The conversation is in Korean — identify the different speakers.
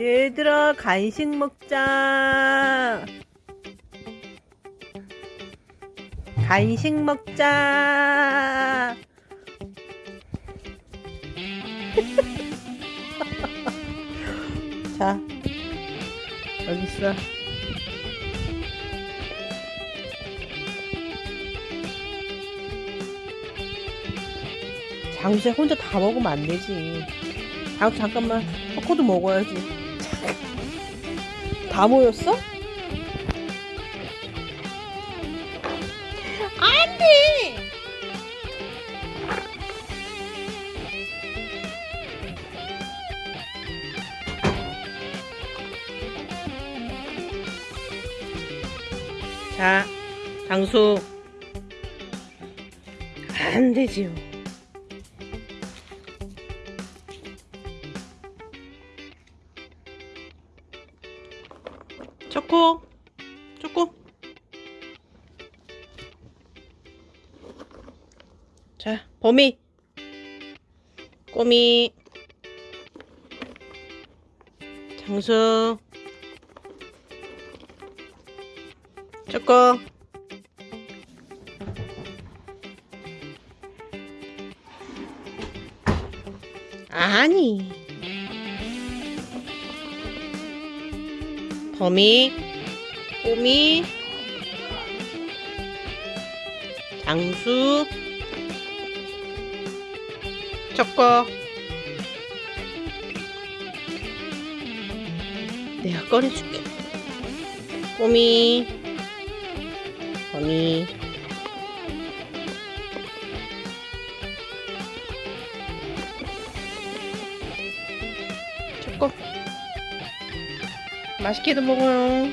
Speaker 1: 얘들아 간식 먹자. 간식 먹자. 자 여기 있어. 장수야 혼자 다 먹으면 안 되지. 아 잠깐만. 초코도 먹어야지 다 모였어? 안돼 자 장수. 안 되지요 초코. 초코. 자 범이. 꼬미. 장수. 초코. 아니 범이 꼬미 장수 초코 내가 꺼내줄게. 꼬미 범이 초코 맛있게도 먹어요